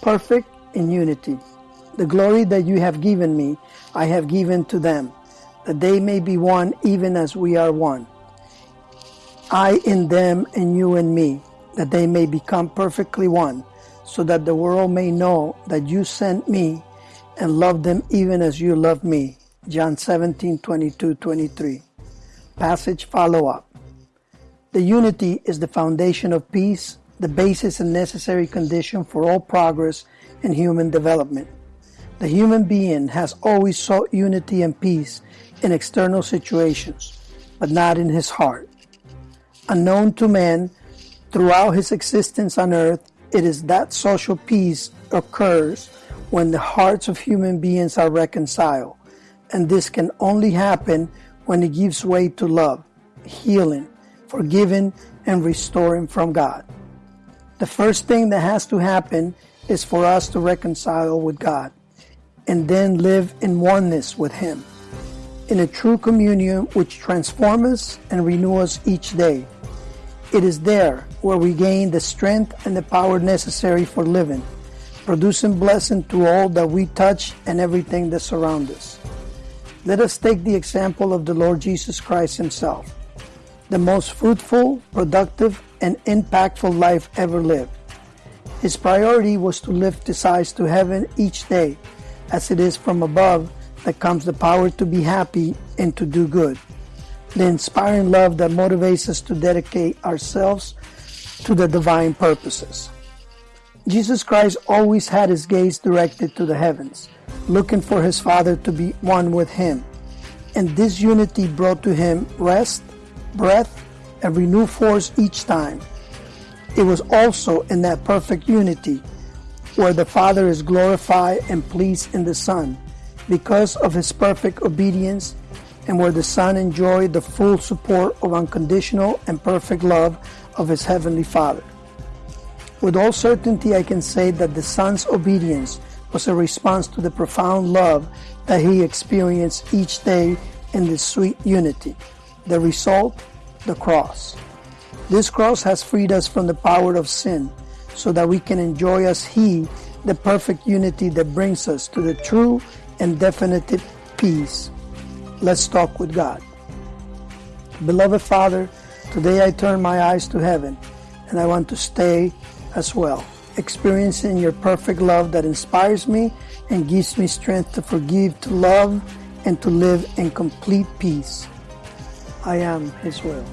perfect in unity. The glory that you have given me, I have given to them, that they may be one even as we are one. I in them and you in me, that they may become perfectly one, so that the world may know that you sent me and loved them even as you loved me. John 17, 22, 23. Passage follow up. The unity is the foundation of peace, the basis and necessary condition for all progress in human development. The human being has always sought unity and peace in external situations, but not in his heart. Unknown to man, throughout his existence on earth, it is that social peace occurs when the hearts of human beings are reconciled, and this can only happen when it gives way to love, healing, forgiving, and restoring from God. The first thing that has to happen is for us to reconcile with God and then live in oneness with Him in a true communion which transforms us and renews us each day. It is there where we gain the strength and the power necessary for living, producing blessing to all that we touch and everything that surrounds us. Let us take the example of the Lord Jesus Christ Himself, the most fruitful, productive, and impactful life ever lived. His priority was to lift his eyes to heaven each day, as it is from above that comes the power to be happy and to do good the inspiring love that motivates us to dedicate ourselves to the divine purposes. Jesus Christ always had his gaze directed to the heavens, looking for his Father to be one with him. And this unity brought to him rest, breath, and renewed force each time. It was also in that perfect unity where the Father is glorified and pleased in the Son because of his perfect obedience and where the Son enjoyed the full support of unconditional and perfect love of his Heavenly Father. With all certainty, I can say that the Son's obedience was a response to the profound love that he experienced each day in this sweet unity. The result, the cross. This cross has freed us from the power of sin so that we can enjoy as He the perfect unity that brings us to the true and definitive peace Let's talk with God. Beloved Father, today I turn my eyes to heaven and I want to stay as well, experiencing your perfect love that inspires me and gives me strength to forgive, to love, and to live in complete peace. I am His will.